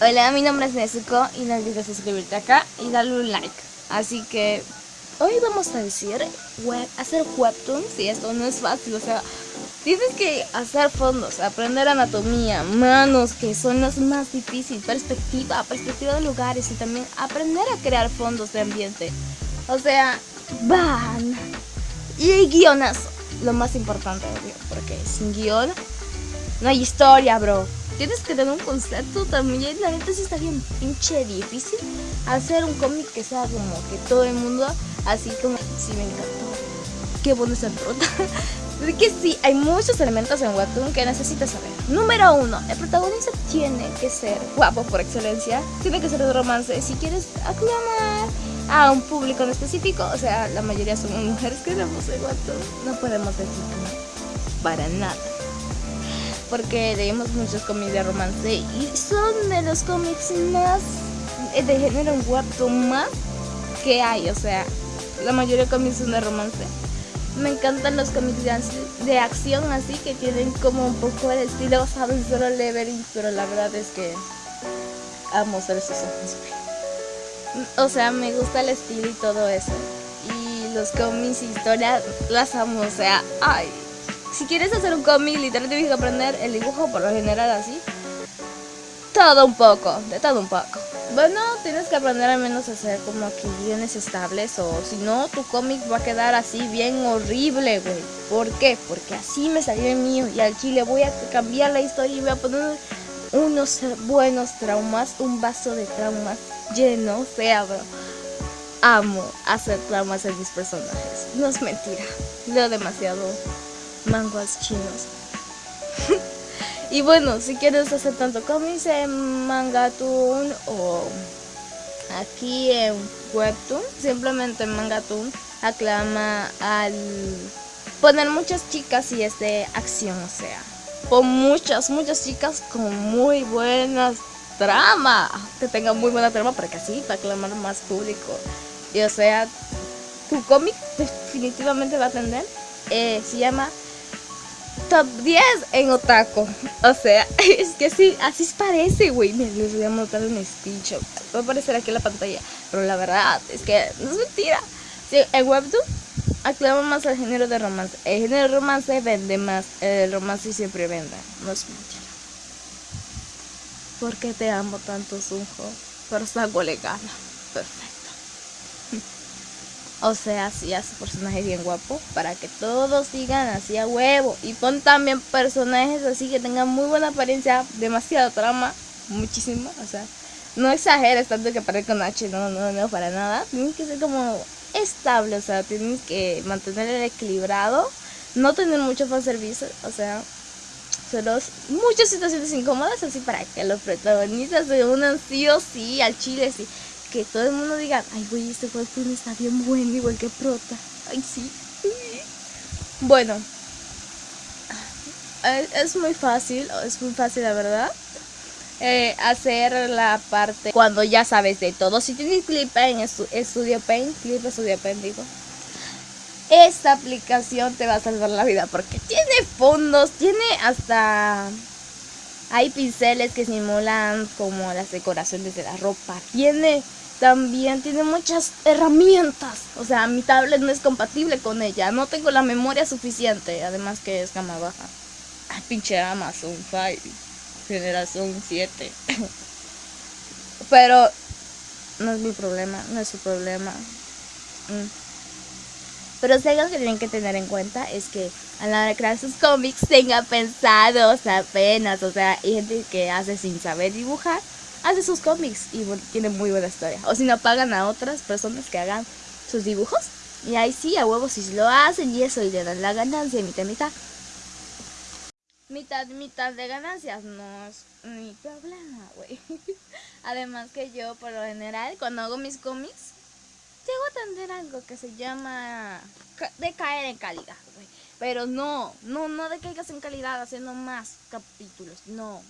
Hola, mi nombre es Nezuko y no olvides suscribirte acá y darle un like. Así que hoy vamos a decir web, hacer webtoons y esto no es fácil, o sea, tienes que hacer fondos, aprender anatomía, manos, que son las más difíciles, perspectiva, perspectiva de lugares y también aprender a crear fondos de ambiente. O sea, van. Y guionazo, lo más importante, porque sin guion no hay historia, bro tienes que tener un concepto también. La neta sí está bien pinche difícil hacer un cómic que sea como que todo el mundo, así como, sí me encantó. Qué bueno es el prota. De que sí, hay muchos elementos en Webtoon que necesitas saber. Número uno, el protagonista tiene que ser guapo por excelencia, tiene que ser de romance. Si quieres aclamar a un público en específico, o sea, la mayoría son mujeres que vemos en Webtoon, no podemos decir no, para nada porque leemos muchos cómics de romance y son de los cómics más eh, de género webtoon más que hay, o sea, la mayoría de cómics son de romance. Me encantan los cómics de, acción así que tienen como un poco el estilo basado en solo leveling, pero la verdad es que amo ser esos O sea, me gusta el estilo y todo eso. Y los cómics historias las amo, o sea, ay, si quieres hacer un cómic, literalmente tienes que aprender el dibujo por lo general así. Todo un poco, de todo un poco. Bueno, tienes que aprender al menos a hacer como que guiones estables o si no, tu cómic va a quedar así bien horrible, güey. ¿Por qué? Porque así me salió el mío y al chile voy a cambiar la historia y voy a poner unos buenos traumas, un vaso de traumas lleno, o sea, bro. Amo hacer traumas en mis personajes. No es mentira, leo demasiado manguas chinos. y bueno, si quieres hacer tanto cómics en Mangatun o aquí en Webtoon, simplemente en Mangatun aclama al poner muchas chicas y es de acción, o sea, pon muchas, muchas chicas con muy buenas trama, que tengan muy buena trama para que así, para aclamar más público. Y o sea, tu cómic definitivamente va a atender. Eh, se llama top 10 en otaku. O sea, es que así, así parece, güey. Les voy a montar un speech. Va a aparecer aquí en la pantalla. Pero la verdad es que no es mentira. Sí, el webtoon aclama más al género de romance. El género de romance vende más. El romance siempre vende. No es mentira. ¿Por qué te amo tanto, Sunjo? Pero saco le gana. Perfecto. O sea, sí hace personajes bien guapo para que todos sigan así a huevo. Y pon también personajes así que tengan muy buena apariencia, demasiada trama, muchísimo. O sea, no exageres tanto que parezca con H, no, no, no, para nada. Tienes que ser como estable, o sea, tienes que mantener el equilibrado, no tener mucho fanservice, o sea, solo muchas situaciones incómodas así para que los protagonistas se unan sí o sí al chile, sí que todo el mundo diga, ay güey, este webtoon está bien bueno, igual que Prota. Ay, sí. Bueno. Es muy fácil, es muy fácil la verdad. Eh, hacer la parte cuando ya sabes de todo. Si tienes Clip en Studio Paint, Clip Studio Paint digo. Esta aplicación te va a salvar la vida porque tiene fondos, tiene hasta hay pinceles que simulan como las decoraciones de la ropa. Tiene también tiene muchas herramientas. O sea, mi tablet no es compatible con ella. No tengo la memoria suficiente. Además que es gama baja. Ay, pinche Amazon 5. Generación 7. Pero no es mi problema. No es su problema. Mm. Pero si algo que tienen que tener en cuenta es que a la hora de crear sus cómics tengan pensados apenas. O sea, hay gente que hace sin saber dibujar hace sus cómics y tiene muy buena historia. O si no, pagan a otras personas que hagan sus dibujos. Y ahí sí, a huevos, si lo hacen y eso, y le dan la ganancia, mitad, mitad. Mitad, mitad de ganancias, no es mi problema, güey. Además que yo, por lo general, cuando hago mis cómics, llego a tener algo que se llama de caer en calidad, güey. Pero no, no, no de caigas en calidad haciendo más capítulos, no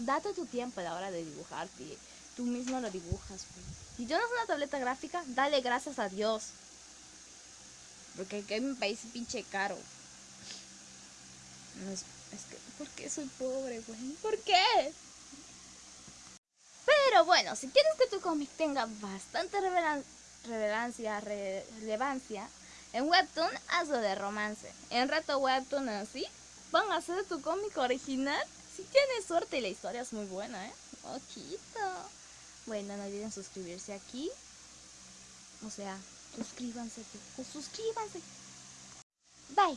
date tu tiempo a la hora de dibujarte. Tú mismo lo dibujas. Pues. Si tienes una tableta gráfica, dale gracias a Dios. Porque aquí me parece pinche caro. es, que, ¿por qué soy pobre, güey? ¿Por qué? Pero bueno, si quieres que tu cómic tenga bastante relevancia, relevancia, en Webtoon hazlo de romance. En Reto Webtoon así, van a hacer tu cómic original. Si tienes suerte y la historia es muy buena, ¿eh? Ojito. Bueno, no olviden suscribirse aquí. O sea, suscríbanse. Suscríbanse. Bye.